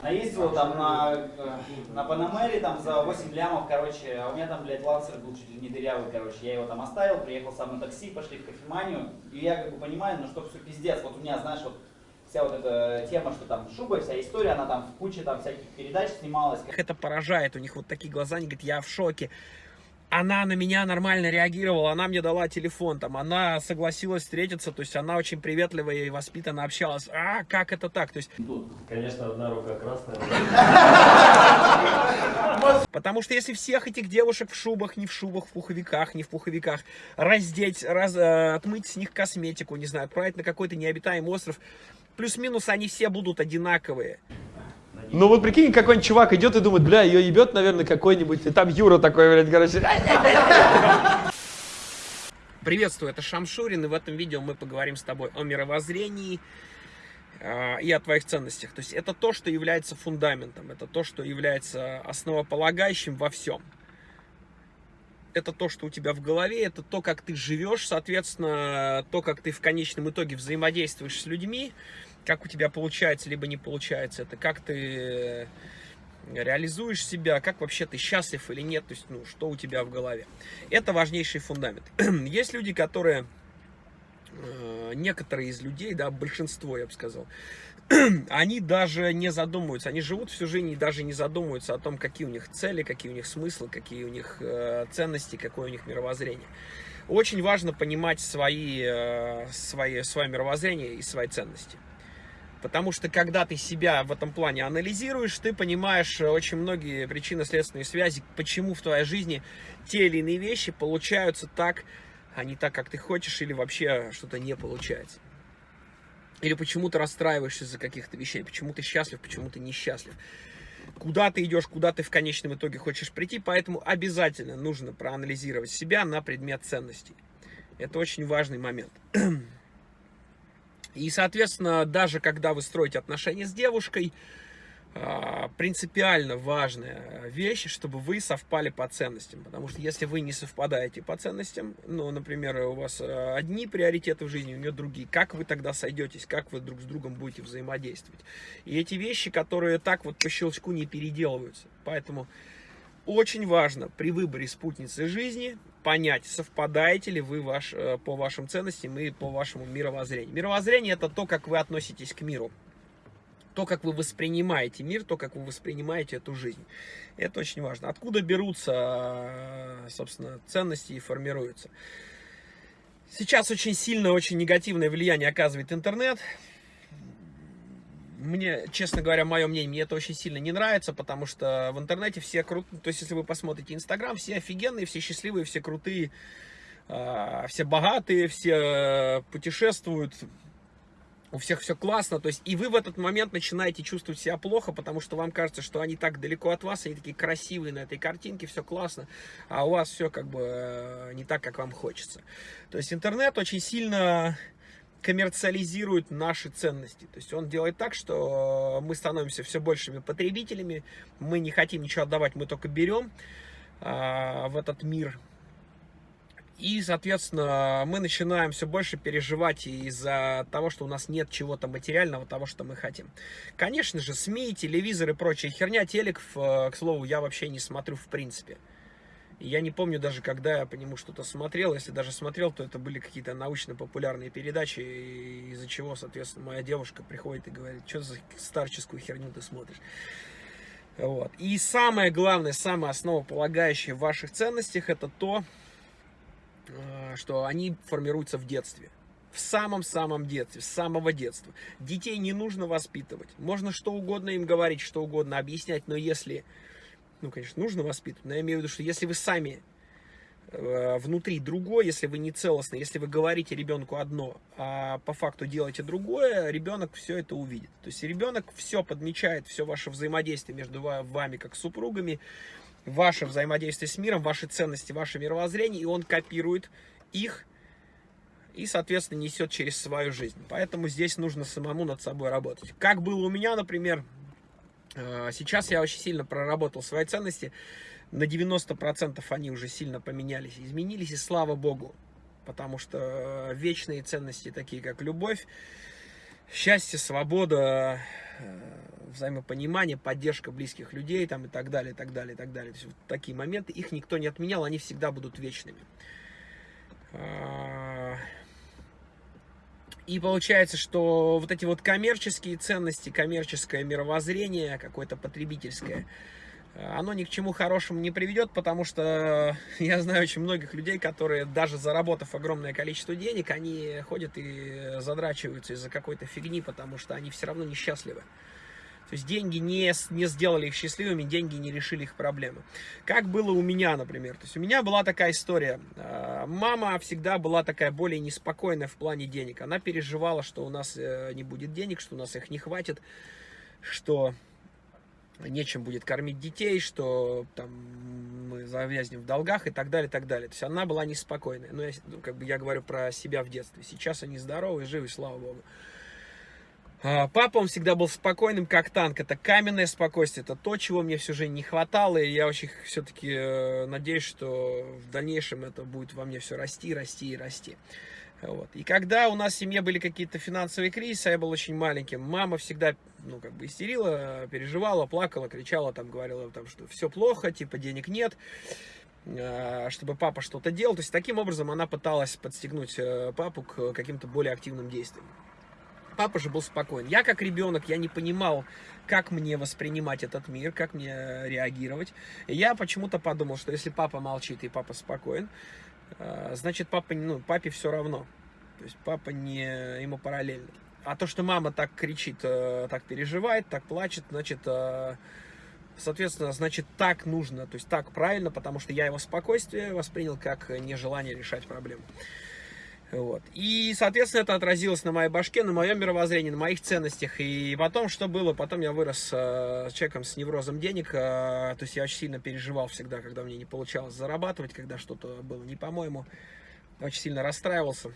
Она ездила там на, э, на Панамере там за 8 лямов, короче, а у меня там, блядь, лансер был чуть ли не дырявый, короче. Я его там оставил, приехал сам на такси, пошли в кофеманию. И я как бы понимаю, ну что все пиздец. Вот у меня, знаешь, вот вся вот эта тема, что там шуба, вся история, она там в куче там всяких передач снималась. Это поражает, у них вот такие глаза, они говорят, я в шоке она на меня нормально реагировала, она мне дала телефон, там, она согласилась встретиться, то есть она очень приветливо и воспитанно общалась. А, как это так? То есть... Тут, конечно, одна рука красная. Потому что если всех этих девушек в шубах, не в шубах, в пуховиках, не в пуховиках, раздеть, раз, э, отмыть с них косметику, не знаю, отправить на какой-то необитаемый остров, плюс-минус они все будут одинаковые. Ну вот прикинь, какой-нибудь чувак идет и думает, бля, ее ебет, наверное, какой-нибудь, и там Юра такой, блядь, короче. Приветствую, это Шамшурин, и в этом видео мы поговорим с тобой о мировоззрении э, и о твоих ценностях. То есть это то, что является фундаментом, это то, что является основополагающим во всем. Это то, что у тебя в голове, это то, как ты живешь, соответственно, то, как ты в конечном итоге взаимодействуешь с людьми, как у тебя получается, либо не получается, это как ты реализуешь себя, как вообще ты счастлив или нет, то есть, ну, что у тебя в голове. Это важнейший фундамент. Есть люди, которые, э, некоторые из людей, да, большинство, я бы сказал, они даже не задумываются, они живут всю жизнь и даже не задумываются о том, какие у них цели, какие у них смыслы, какие у них э, ценности, какое у них мировоззрение. Очень важно понимать свои, э, свои, свое мировоззрение и свои ценности. Потому что когда ты себя в этом плане анализируешь, ты понимаешь э, очень многие причинно-следственные связи, почему в твоей жизни те или иные вещи получаются так, а не так, как ты хочешь, или вообще что-то не получается. Или почему ты расстраиваешься из-за каких-то вещей, почему ты счастлив, почему ты несчастлив. Куда ты идешь, куда ты в конечном итоге хочешь прийти, поэтому обязательно нужно проанализировать себя на предмет ценностей. Это очень важный момент. И, соответственно, даже когда вы строите отношения с девушкой, а, принципиально важная вещь, чтобы вы совпали по ценностям. Потому что если вы не совпадаете по ценностям, ну, например, у вас а, одни приоритеты в жизни, у нее другие, как вы тогда сойдетесь, как вы друг с другом будете взаимодействовать? И эти вещи, которые так вот по щелчку не переделываются. Поэтому очень важно при выборе спутницы жизни понять, совпадаете ли вы ваш, э, по вашим ценностям и по вашему мировоззрению. Мировоззрение это то, как вы относитесь к миру. То, как вы воспринимаете мир, то, как вы воспринимаете эту жизнь. Это очень важно. Откуда берутся, э, собственно, ценности и формируются. Сейчас очень сильное, очень негативное влияние оказывает интернет мне, честно говоря, мое мнение, мне это очень сильно не нравится, потому что в интернете все крутые, то есть если вы посмотрите Инстаграм, все офигенные, все счастливые, все крутые, а, все богатые, все путешествуют, у всех все классно, то есть и вы в этот момент начинаете чувствовать себя плохо, потому что вам кажется, что они так далеко от вас, они такие красивые на этой картинке, все классно, а у вас все как бы э, не так, как вам хочется. То есть интернет очень сильно коммерциализирует наши ценности. То есть он делает так, что мы становимся все большими потребителями, мы не хотим ничего отдавать, мы только берем а, в этот мир. И, соответственно, мы начинаем все больше переживать из-за того, что у нас нет чего-то материального, того, что мы хотим. Конечно же, СМИ, телевизор и прочая херня, телек, к слову, я вообще не смотрю в принципе. Я не помню даже, когда я по нему что-то смотрел. Если даже смотрел, то это были какие-то научно-популярные передачи, из-за чего, соответственно, моя девушка приходит и говорит, что за старческую херню ты смотришь. Вот. И самое главное, самое основополагающее в ваших ценностях, это то, э, что они формируются в детстве. В самом-самом детстве, с самого детства. Детей не нужно воспитывать. Можно что угодно им говорить, что угодно объяснять, но если ну, конечно, нужно воспитывать, но я имею в виду, что если вы сами э, внутри другой, если вы не целостны, если вы говорите ребенку одно, а по факту делаете другое, ребенок все это увидит. То есть ребенок все подмечает, все ваше взаимодействие между вами как супругами, ваше взаимодействие с миром, ваши ценности, ваше мировоззрение, и он копирует их и, соответственно, несет через свою жизнь. Поэтому здесь нужно самому над собой работать. Как было у меня, например, сейчас я очень сильно проработал свои ценности. На 90% они уже сильно поменялись, изменились, и слава богу. Потому что вечные ценности, такие как любовь, счастье, свобода, э, взаимопонимание, поддержка близких людей там, и так далее, и так далее, и так далее. То есть вот такие моменты, их никто не отменял, они всегда будут вечными. И получается, что вот эти вот коммерческие ценности, коммерческое мировоззрение, какое-то потребительское, оно ни к чему хорошему не приведет, потому что я знаю очень многих людей, которые даже заработав огромное количество денег, они ходят и задрачиваются из-за какой-то фигни, потому что они все равно несчастливы. То есть деньги не, не сделали их счастливыми, деньги не решили их проблемы. Как было у меня, например. То есть у меня была такая история. Э, Мама всегда была такая более неспокойная в плане денег. Она переживала, что у нас э, не будет денег, что у нас их не хватит, что нечем будет кормить детей, что там мы завязнем в долгах и так далее, и так далее. То есть она была неспокойная. Но я, с- ну, как бы я говорю про себя в детстве. Сейчас они здоровы, живы, слава богу. А, Папа, он всегда был спокойным, как танк. Это каменное спокойствие. Это то, чего мне всю жизнь не хватало. И я очень все-таки надеюсь, что в дальнейшем это будет во мне все расти, расти и расти. Вот. И когда у нас в семье были какие-то финансовые кризисы, а я был очень маленьким, мама всегда, ну, как бы истерила, переживала, плакала, кричала, там, говорила, там, что все плохо, типа, денег нет, а, чтобы папа что-то делал. То есть, таким образом она пыталась подстегнуть э, папу к каким-то более активным действиям. Папа же был спокоен. Я как ребенок, я не понимал, как мне воспринимать этот мир, как мне реагировать. И я почему-то подумал, что если папа молчит и папа спокоен, э, значит папа, ну, папе все равно. То есть папа не ему параллельно. А то, что мама так кричит, э, так переживает, так плачет, значит, э, соответственно, значит, так нужно, то есть так правильно, потому что я его спокойствие воспринял как нежелание решать проблему. Вот. И, соответственно, это отразилось на моей башке, на моем мировоззрении, на моих ценностях. И потом, что было? Потом я вырос э, человеком с неврозом денег. э, то есть я очень сильно переживал всегда, когда мне не получалось зарабатывать, когда что-то было не по-моему. Очень сильно расстраивался.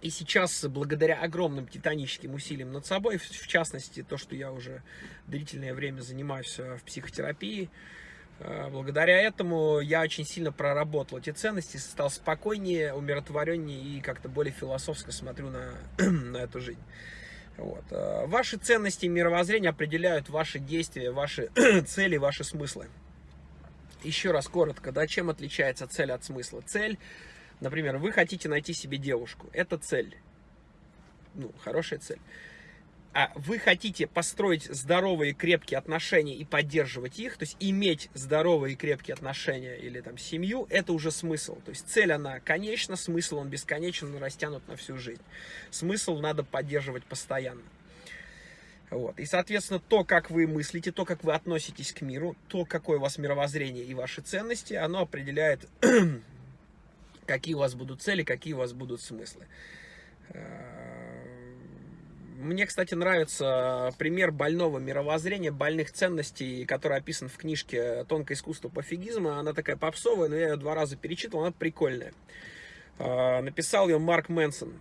И сейчас, благодаря огромным титаническим усилиям над собой, в, частности, то, что я уже длительное время занимаюсь э, в психотерапии, благодаря этому я очень сильно проработал эти ценности, стал спокойнее, умиротвореннее и как-то более философски смотрю на, на эту жизнь. Вот. э, Ваши ценности и мировоззрение определяют ваши действия, ваши цели, ваши смыслы. Еще раз коротко, да, чем отличается цель от смысла? Цель, например, вы хотите найти себе девушку, это цель, ну, хорошая цель. А вы хотите построить здоровые крепкие отношения и поддерживать их, то есть иметь здоровые крепкие отношения или там семью, это уже смысл. То есть цель она конечна, смысл он бесконечен, он растянут на всю жизнь. Смысл надо поддерживать постоянно. Вот. И, соответственно, то, как вы мыслите, то, как вы относитесь к миру, то, какое у вас мировоззрение и ваши ценности, оно определяет, какие у вас будут цели, какие у вас будут смыслы. Э, Мне, кстати, нравится пример больного мировоззрения, больных ценностей, который описан в книжке «Тонкое искусство пофигизма». Она такая попсовая, но я ее два раза перечитывал, она прикольная. Э, Написал ее Марк Мэнсон.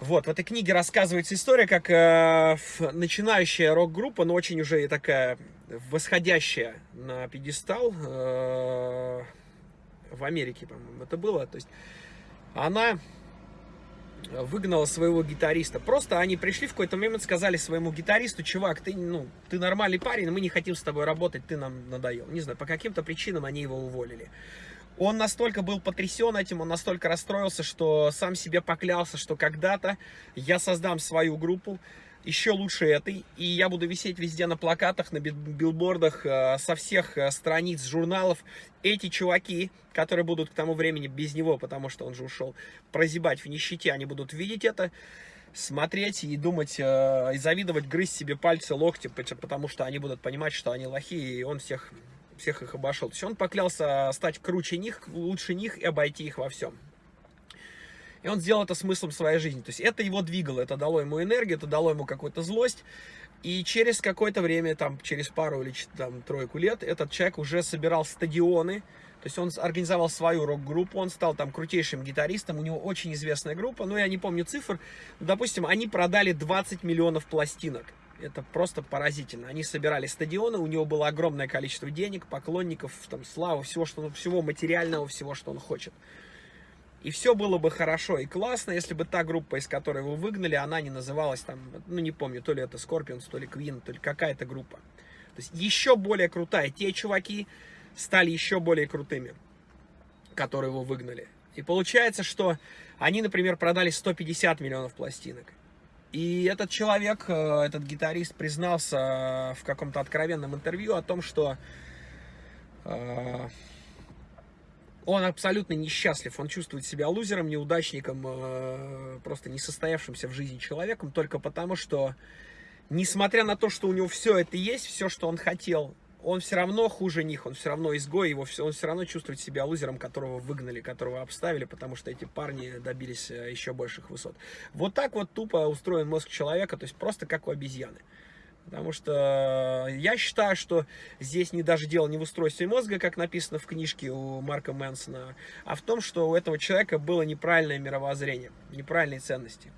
Вот, в этой книге рассказывается история, как э, начинающая рок-группа, но очень уже и такая восходящая на пьедестал э, в Америке, по-моему, это было. То есть она выгнала своего гитариста. Просто они пришли в какой-то момент, сказали своему гитаристу, чувак, ты, ну, ты нормальный парень, мы не хотим с тобой работать, ты нам надоел. Не знаю, по каким-то причинам они его уволили. Он настолько был потрясен этим, он настолько расстроился, что сам себе поклялся, что когда-то я создам свою группу, еще лучше этой, и я буду висеть везде на плакатах, на бил- билбордах, э, со всех э, страниц журналов. Эти чуваки, которые будут к тому времени без него, потому что он же ушел, прозябать в нищете, они будут видеть это, смотреть и думать, э, и завидовать, грызть себе пальцы, локти, пот- потому что они будут понимать, что они лохи, и он всех, всех их обошел. То есть он поклялся стать круче них, лучше них и обойти их во всем. И он сделал это смыслом своей жизни. То есть это его двигало, это дало ему энергию, это дало ему какую-то злость. И через какое-то время, там, через пару или там, тройку лет, этот человек уже собирал стадионы. То есть он организовал свою рок-группу, он стал там крутейшим гитаристом, у него очень известная группа, ну я не помню цифр, но, допустим, они продали 20 миллионов пластинок. Это просто поразительно. Они собирали стадионы, у него было огромное количество денег, поклонников, там, славы, всего, что, всего материального, всего, что он хочет. И все было бы хорошо и классно, если бы та группа, из которой его выгнали, она не называлась там, ну не помню, то ли это Scorpions, то ли Queen, то ли какая-то группа. То есть еще более крутая. Те чуваки стали еще более крутыми, которые его выгнали. И получается, что они, например, продали 150 миллионов пластинок. И этот человек, э, этот гитарист признался в каком-то откровенном интервью о том, что э, он абсолютно несчастлив, он чувствует себя лузером, неудачником, э, просто несостоявшимся в жизни человеком, только потому что, несмотря на то, что у него все это есть, все, что он хотел, он все равно хуже них, он все равно изгой, его все, он все равно чувствует себя лузером, которого выгнали, которого обставили, потому что эти парни добились э, еще больших высот. Вот так вот тупо устроен мозг человека, то есть просто как у обезьяны. Потому что я считаю, что здесь не даже дело не в устройстве мозга, как написано в книжке у Марка Мэнсона, а в том, что у этого человека было неправильное мировоззрение, неправильные ценности.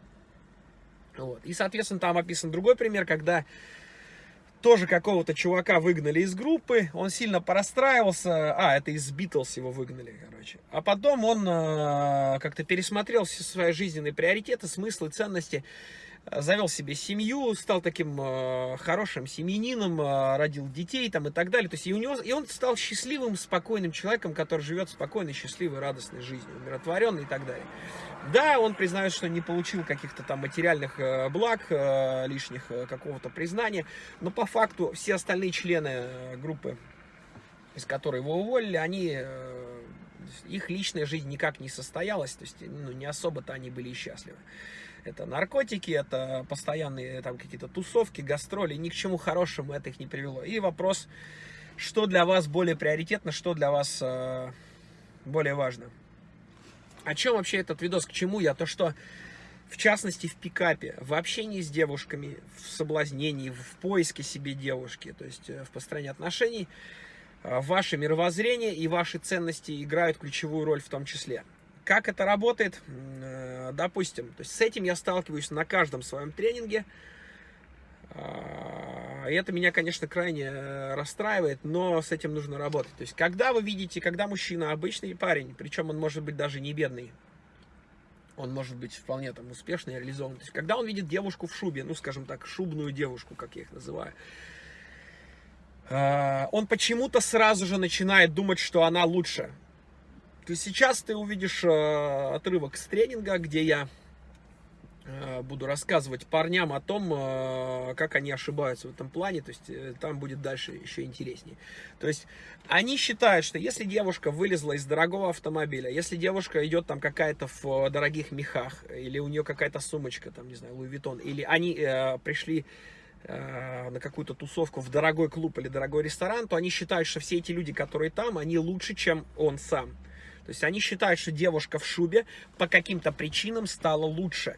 Вот. И, соответственно, там описан другой пример, когда тоже какого-то чувака выгнали из группы, он сильно порастраивался, а, это из Битлз его выгнали, короче. А потом он э, как-то пересмотрел все свои жизненные приоритеты, смыслы, ценности, завел себе семью, стал таким э, хорошим семьянином, э, родил детей там и так далее. То есть и, у него, и он стал счастливым, спокойным человеком, который живет спокойной, счастливой, радостной жизнью, умиротворенный и так далее. Да, он признает, что не получил каких-то там материальных э, благ, э, лишних э, какого-то признания, но по факту все остальные члены э, группы, из которой его уволили, они... Э, их личная жизнь никак не состоялась, то есть ну, не особо-то они были счастливы. Это наркотики, это постоянные там какие-то тусовки, гастроли. Ни к чему хорошему это их не привело. И вопрос, что для вас более приоритетно, что для вас э, более важно. О чем вообще этот видос, к чему я? То, что в частности в пикапе, в общении с девушками, в соблазнении, в поиске себе девушки, то есть э, в построении отношений, э, ваше мировоззрение и ваши ценности играют ключевую роль в том числе. Как это работает? Э, допустим, то есть с этим я сталкиваюсь на каждом своем тренинге. А, и это меня, конечно, крайне э, расстраивает, но с этим нужно работать. То есть, когда вы видите, когда мужчина, обычный парень, причем он может быть даже не бедный, он может быть вполне там успешный, реализован. То есть, когда он видит девушку в шубе, ну, скажем так, шубную девушку, как я их называю, а, он почему-то сразу же начинает думать, что она лучше. То сейчас ты увидишь э, отрывок с тренинга, где я э, буду рассказывать парням о том, э, как они ошибаются в этом плане, то есть э, там будет дальше еще интереснее. То есть они считают, что если девушка вылезла из дорогого автомобиля, если девушка идет там какая-то в дорогих мехах, или у нее какая-то сумочка, там, не знаю, Луи Виттон, или они э, пришли э, на какую-то тусовку в дорогой клуб или дорогой ресторан, то они считают, что все эти люди, которые там, они лучше, чем он сам. То есть они считают, что девушка в шубе по каким-то причинам стала лучше.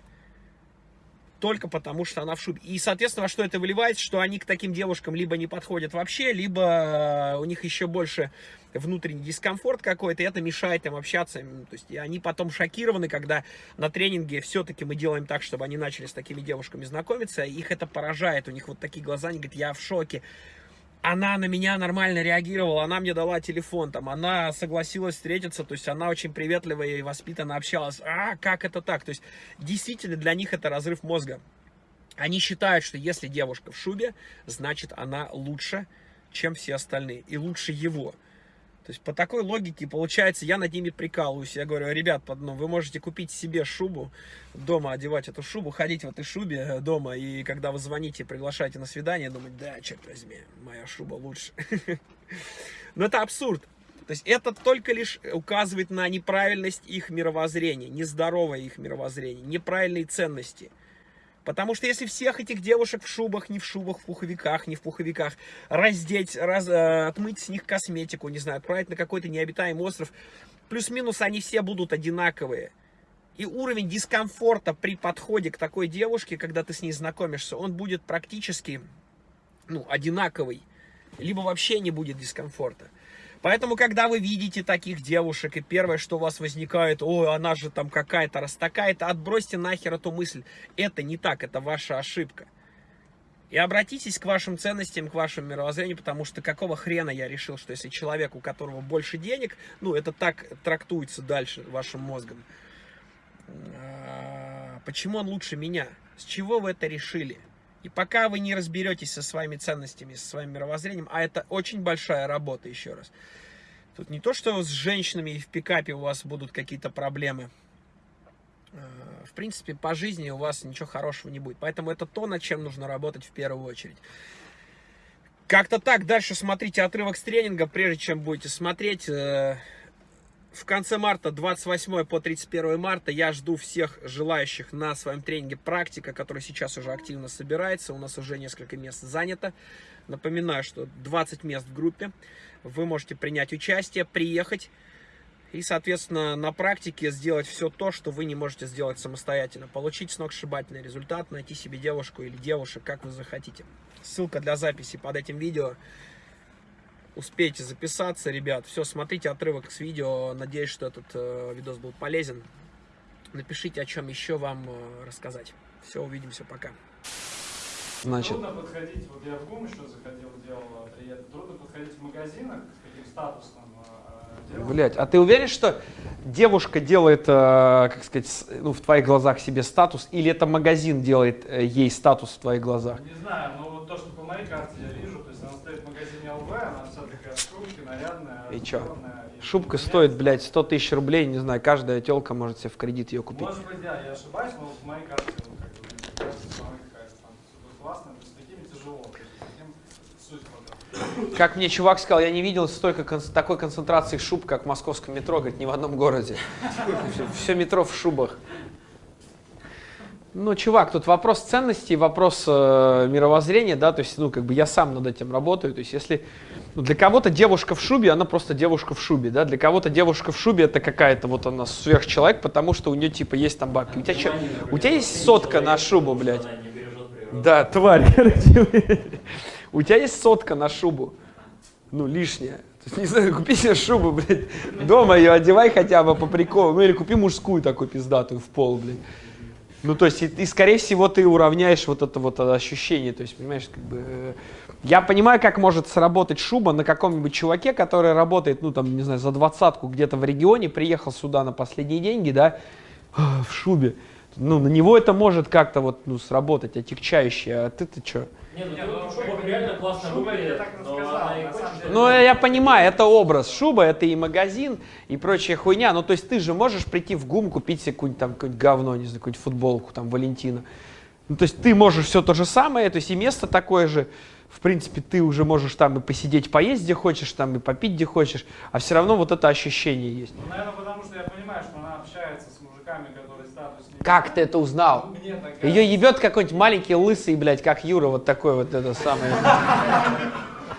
Только потому, что она в шубе. И, соответственно, во что это выливается, что они к таким девушкам либо не подходят вообще, либо э, у них еще больше внутренний дискомфорт какой-то, и это мешает им общаться. То есть и они потом шокированы, когда на тренинге все-таки мы делаем так, чтобы они начали с такими девушками знакомиться, их это поражает, у них вот такие глаза, они говорят, я в шоке она на меня нормально реагировала, она мне дала телефон, там, она согласилась встретиться, то есть она очень приветливая и воспитанно общалась. А, как это так? То есть действительно для них это разрыв мозга. Они считают, что если девушка в шубе, значит она лучше, чем все остальные, и лучше его. То есть по такой логике, получается, я над ними прикалываюсь. Я говорю, ребят, ну, вы можете купить себе шубу, дома одевать эту шубу, ходить в этой шубе э, дома, и когда вы звоните, приглашаете на свидание, думать, да, черт возьми, моя шуба лучше. Но это абсурд. То есть это только лишь указывает на неправильность их мировоззрения, нездоровое их мировоззрение, неправильные ценности – Потому что если всех этих девушек в шубах, не в шубах, в пуховиках, не в пуховиках, раздеть, раз, э, отмыть с них косметику, не знаю, отправить на какой-то необитаемый остров, плюс-минус они все будут одинаковые. И уровень дискомфорта при подходе к такой девушке, когда ты с ней знакомишься, он будет практически ну, одинаковый. Либо вообще не будет дискомфорта. Поэтому, когда вы видите таких девушек, и первое, что у вас возникает, ой, она же там какая-то, раз такая-то, отбросьте нахер эту мысль. Это не так, это ваша ошибка. И обратитесь к вашим ценностям, к вашему мировоззрению, потому что какого хрена я решил, что если человек, у которого больше денег, ну, это так трактуется дальше вашим мозгом, а, почему он лучше меня? С чего вы это решили? И пока вы не разберетесь со своими ценностями, со своим мировоззрением, а это очень большая работа, еще раз. Тут не то, что с женщинами и в пикапе у вас будут какие-то проблемы. А, в принципе, по жизни у вас ничего хорошего не будет. Поэтому это то, над чем нужно работать в первую очередь. Как-то так. Дальше смотрите отрывок с тренинга, прежде чем будете смотреть. В конце марта, 28 по 31 марта, я жду всех желающих на своем тренинге «Практика», который сейчас уже активно собирается. У нас уже несколько мест занято. Напоминаю, что 20 мест в группе. Вы можете принять участие, приехать и, соответственно, на практике сделать все то, что вы не можете сделать самостоятельно. Получить сногсшибательный результат, найти себе девушку или девушек, как вы захотите. Ссылка для записи под этим видео. Успейте записаться, ребят. Все, смотрите отрывок с видео. Надеюсь, что этот э, видос был полезен. Напишите, о чем еще вам э, рассказать. Все, увидимся, пока. Значит, Трудно подходить, вот я в ГУМ еще заходил, делал приятно, трудно подходить в магазинах к таким статусным э, делам. блять, а ты уверен, что девушка делает, э, как сказать, ну, в твоих глазах себе статус, или это магазин делает э, ей статус в твоих глазах? Не знаю, но вот то, что по моей карте я вижу, то есть она стоит в магазине ЛВ, она вся такая в шубке, нарядная, И чё? и Шубка стоит, блядь, 100 тысяч рублей, не знаю, каждая телка может себе в кредит ее купить. Может быть, да, я ошибаюсь, но в моей карте, вот, как бы, мне кажется, что она какая-то там супер классная, то есть с такими тяжело, то есть с таким суть вот эта. Как мне чувак сказал, я не видел столько такой концентрации шуб, как в московском метро, говорит, ни в одном городе. Все метро в шубах. Ну, чувак, тут вопрос ценностей, вопрос э, мировоззрения, да, то есть, ну, как бы я сам над этим работаю, то есть, если ну, для кого-то девушка в шубе, она просто девушка в шубе, да, для кого-то девушка в шубе это какая-то вот она сверхчеловек, потому что у нее типа есть там бабки. У тебя, чё- у тебя есть сотка на шубу, блядь? Да, тварь. У тебя есть сотка на шубу? Ну, лишняя. То есть, не знаю, купи себе шубу, блядь. Дома ее одевай хотя бы по приколу. Ну, или купи мужскую такую пиздатую в пол, блядь. Ну, то есть, и, и, скорее всего, ты уравняешь вот это вот ощущение. То есть, понимаешь, как бы... э, Я понимаю, как может сработать шуба на каком-нибудь чуваке, который работает, ну, там, не знаю, за двадцатку где-то в регионе, приехал сюда на последние деньги, да, в шубе. Ну, на него это может как-то вот, ну, сработать, отягчающе. А ты-то что? Нет, ну ну, шуба реально классно шуба, я так но сказал. Ну, я понимаю, это образ. Шуба это и магазин, и прочая хуйня. Ну, то есть ты же можешь прийти в ГУМ, купить себе какое-нибудь там какое-нибудь говно, не знаю, какую-нибудь футболку, там, Валентина. Ну, то есть ты можешь все то же самое, то есть и место такое же. В принципе, ты уже можешь там и посидеть, поесть где хочешь, там и попить где хочешь, а все равно вот это ощущение есть. Ну, наверное, потому что я понимаю, что она общается с мужиками, которые. Как ты это узнал? Ее ебет какой-нибудь маленький лысый, блядь, как Юра, вот такой вот это самое.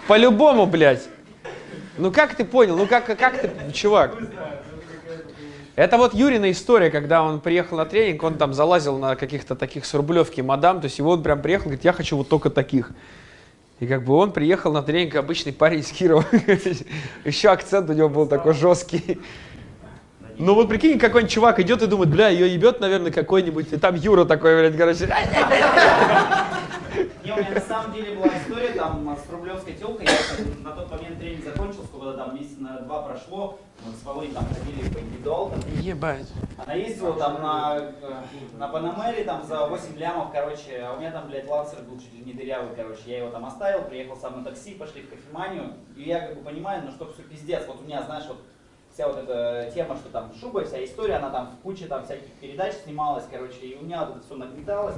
По-любому, блядь. Ну как ты понял? Ну как, как ты, чувак? Это вот Юрина история, когда он приехал на тренинг, он там залазил на каких-то таких с рублевки мадам, то есть его он прям приехал, говорит, я хочу вот только таких. И как бы он приехал на тренинг, обычный парень из Кирова. Еще акцент у него был такой жесткий. Ну вот прикинь, какой-нибудь чувак идет и думает, бля, ее ебет, наверное, какой-нибудь, и там Юра такой, блядь, короче, Не, у меня на самом деле была история там с рублевской телкой. Я на тот момент тренинг закончил, сколько там месяца на два прошло. Мы с Володей там ходили по индивидуалкам. ебать. Она ездила там на, э, на Панамере там за 8 лямов, короче, а у меня там, блядь, лансер был чуть ли не дырявый, короче. Я его там оставил, приехал сам на такси, пошли в кофеманию. И я как бы понимаю, ну что все пиздец. Вот у меня, знаешь, вот вся вот эта тема, что там шуба, вся история, она там в куче там всяких передач снималась, короче, и у меня вот это все нагнеталось.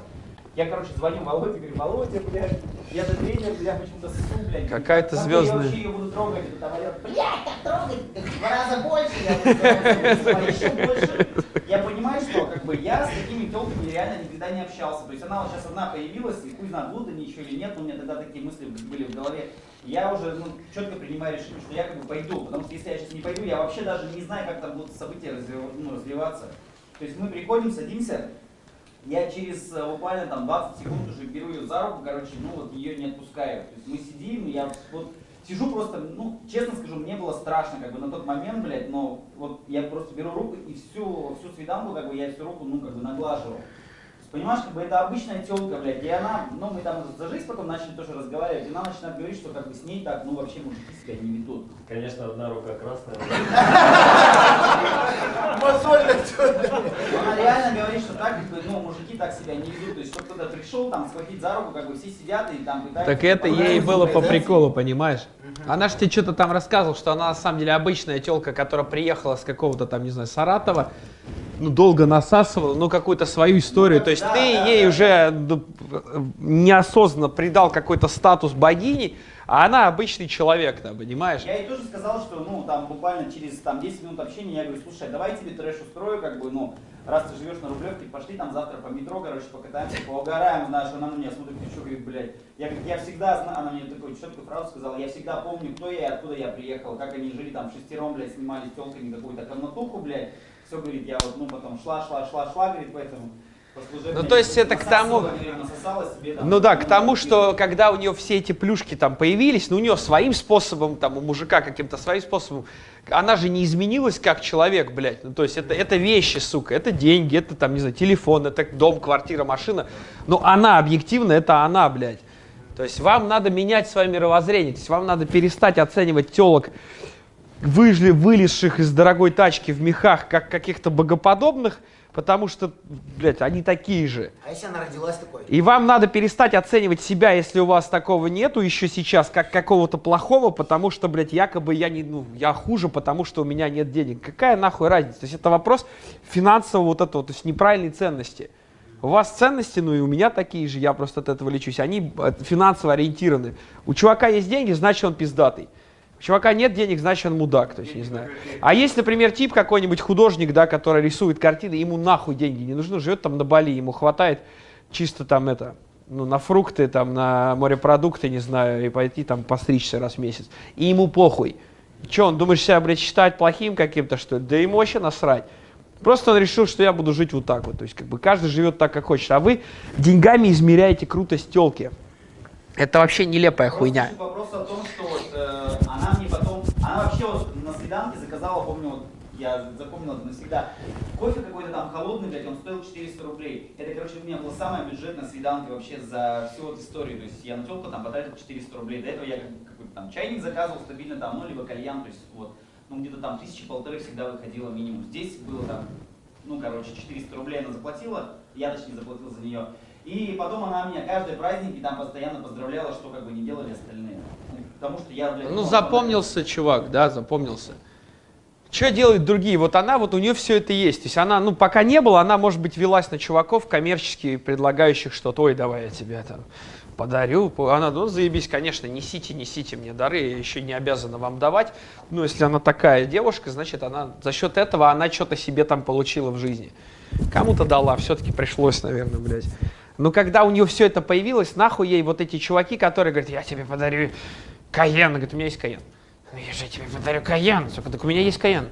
Я, короче, звоню Володе, говорю, Володя, блядь, я за тренер, бля, почему-то ссу, блядь. Какая-то Как звездная. Я вообще ее буду трогать, это там орёт, блядь, как трогать, в два раза больше, я буду еще больше. Я понимаю, что как бы я с такими телками реально никогда не общался. То есть она вот сейчас одна появилась, и хуй знает, они еще или нет, но у меня тогда такие мысли были в голове. Я уже ну, четко принимаю решение, что я как бы пойду, потому что если я сейчас не пойду, я вообще даже не знаю, как там будут события развив- ну, развиваться. То есть мы приходим, садимся, я через э, буквально там 20 секунд уже беру ее за руку, короче, ну вот ее не отпускаю. То есть мы сидим, я вот сижу просто, ну, честно скажу, мне было страшно, как бы на тот момент, блядь, но вот я просто беру руку и всю, всю свиданку, как бы я всю руку, ну, как бы наглаживал. Понимаешь, как бы это обычная телка, блядь, и она, ну мы там за жизнь потом начали тоже разговаривать, и она начинает говорить, что как бы с ней так, ну вообще мужики себя не ведут. Конечно, одна рука красная. Но Она реально говорит, что так, как бы, ну, мужики так себя не ведут. То есть, чтобы кто-то пришел, там, схватить за руку, как бы все сидят и там пытаются... Так это ей было по приколу, понимаешь? Она же тебе что-то там рассказывала, что она на самом деле обычная телка, которая приехала с какого-то там, не знаю, Саратова, ну, долго насасывала, ну, какую-то свою историю. То есть Да, ты да, ей да. уже ну, неосознанно придал какой-то статус богини, а она обычный человек, там, понимаешь? Я ей тоже сказал, что, ну, там, буквально через, там, 10 минут общения я говорю, слушай, давай тебе трэш устрою, как бы, ну, раз ты живешь на Рублевке, пошли там завтра по метро, короче, покатаемся, поугараем, знаешь, она на меня смотрит, ты что, говорит, блядь, я, говорит, я всегда знаю, она мне такую четкую фразу сказала, я всегда помню, кто я и откуда я приехал, как они жили там шестером, блядь, снимали с телками какую-то комнатуху, блядь, все, говорит, я вот, ну, потом шла, шла, шла, шла, говорит, поэтому... Ну, то есть это к тому- Ну да, к тому, ну, что когда у нее все эти плюшки там появились, ну у нее своим способом, там у мужика каким-то своим способом, она же не изменилась как человек, блядь. Ну то есть это, это вещи, сука, это деньги, это там, не знаю, телефон, это дом, квартира, машина. Но она объективно, это она, блядь. То есть вам надо менять свое мировоззрение, то есть вам надо перестать оценивать телок, выжили, вылезших из дорогой тачки в мехах, как каких-то богоподобных, потому что, блядь, они такие же. А если она родилась такой? И вам надо перестать оценивать себя, если у вас такого нету еще сейчас, как какого-то плохого, потому что, блядь, якобы я не, ну, я хуже, потому что у меня нет денег. Какая нахуй разница? То есть это вопрос финансового вот этого, то есть неправильной ценности. У вас ценности, ну и у меня такие же, я просто от этого лечусь. Они э, финансово ориентированы. У чувака есть деньги, значит он пиздатый. У чувака нет денег, значит он мудак, то есть не знаю. А есть, например, тип какой-нибудь художник, да, который рисует картины, ему нахуй деньги не нужны, живет там на Бали, ему хватает чисто там это, ну, на фрукты, там, на морепродукты, не знаю, и пойти там постричься раз в месяц. И ему похуй. Че, он думаешь себя, блядь, считать плохим каким-то, что ли? Да ему вообще насрать. Просто он решил, что я буду жить вот так вот. То есть, как бы каждый живет так, как хочет. А вы деньгами измеряете крутость телки. Это вообще нелепая Просто хуйня. суть вопроса о том, что вот, э, она мне потом, она вообще вот на свиданке заказала, помню, вот, я запомнил это навсегда, кофе какой-то там холодный, блядь, он стоил 400 рублей. Это, короче, у меня была самая бюджетная свиданка вообще за всю вот историю. То есть я на телку там потратил 400 рублей. До этого я как- какой-то там чайник заказывал стабильно там, ну, либо кальян, то есть вот, ну, где-то там тысячи полторы всегда выходило минимум. Здесь было там, ну, короче, 400 рублей она заплатила, я точнее заплатил за нее. И потом она меня каждый праздник и там постоянно поздравляла, что как бы не делали остальные. Ну, Потому что я, блядь, Ну, запомнился чувак, да, запомнился. Что делают другие? Вот она, вот у нее все это есть. То есть она, ну, пока не было, она, может быть, велась на чуваков коммерчески предлагающих что-то. Ой, давай я тебе там подарю. Она, ну, заебись, конечно, несите, несите мне дары, я еще не обязана вам давать. Ну, если она такая девушка, значит, она за счет этого она что-то себе там получила в жизни. Кому-то дала, все-таки пришлось, наверное, блядь. Но когда у нее все это появилось, нахуй ей вот эти чуваки, которые говорят, я тебе подарю Каен. Говорит, у меня есть Каен. Ну я же тебе подарю Каен. Сука, так у меня есть Каен.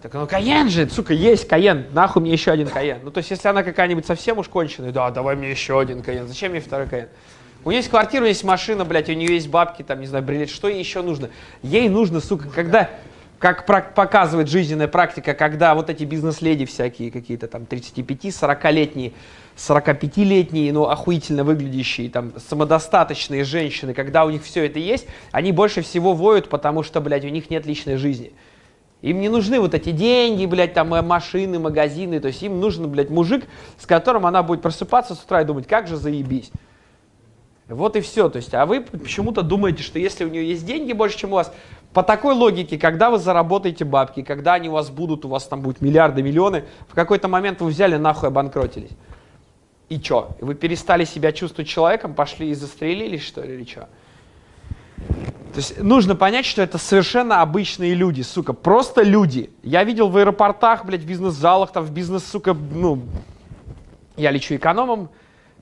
Так ну Каен же, сука, есть Каен. Нахуй мне еще один Каен. Ну то есть если она какая-нибудь совсем уж конченая, да, давай мне еще один Каен. Зачем мне второй Каен? У нее есть квартира, у нее есть машина, блядь, у нее есть бабки, там, не знаю, бриллиант. Что ей еще нужно? Ей нужно, сука, когда, как показывает жизненная практика, когда вот эти бизнес-леди всякие, какие-то там 35-40-летние, 45-летние, ну, охуительно выглядящие, там, самодостаточные женщины, когда у них все это есть, они больше всего воют, потому что, блядь, у них нет личной жизни. Им не нужны вот эти деньги, блядь, там, э, машины, магазины, то есть им нужен, блядь, мужик, с которым она будет просыпаться с утра и думать, как же заебись. Вот и все. То есть, а вы почему-то думаете, что если у нее есть деньги больше, чем у вас, по такой логике, когда вы заработаете бабки, когда они у вас будут, у вас там будет миллиарды, миллионы, в какой-то момент вы взяли нахуй обанкротились. И чё? Вы перестали себя чувствовать человеком, пошли и застрелились, что ли, или чё? То есть нужно понять, что это совершенно обычные люди, сука, просто люди. Я видел в аэропортах, блядь, в бизнес-залах, там в бизнес, сука, ну, я лечу экономом,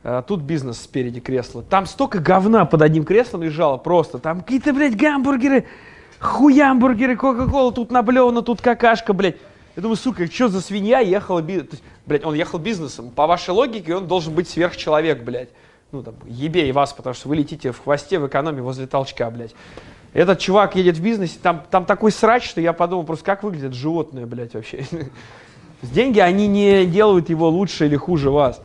э, тут бизнес спереди кресла. Там столько говна под одним креслом лежало просто. Там какие-то, блядь, гамбургеры, хуямбургеры, кока-кола, тут наблевано, тут какашка, блядь. Я думаю, сука, что за свинья ехала бизнесом? Блядь, он ехал бизнесом. По вашей логике он должен быть сверхчеловек, блядь. Ну, там, ебей вас, потому что вы летите в хвосте в экономе возле толчка, блядь. Этот чувак едет в бизнесе, там, там такой срач, что я подумал, просто как выглядит животное, блядь, вообще. Деньги, они не делают его лучше или хуже вас.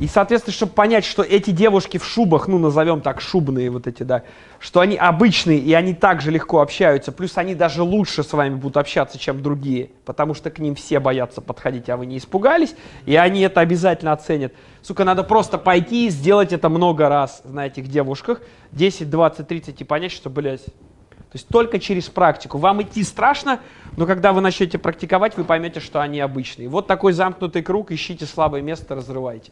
И, соответственно, чтобы понять, что эти девушки в шубах, ну, назовем так, шубные вот эти, да, что они обычные, и они также легко общаются, плюс они даже лучше с вами будут общаться, чем другие, потому что к ним все боятся подходить, а вы не испугались, и они это обязательно оценят. Сука, надо просто пойти и сделать это много раз на этих девушках, 10, 20, 30, и понять, что, блядь, то есть только через практику. Вам идти страшно, но когда вы начнете практиковать, вы поймете, что они обычные. Вот такой замкнутый круг, ищите слабое место, разрывайте.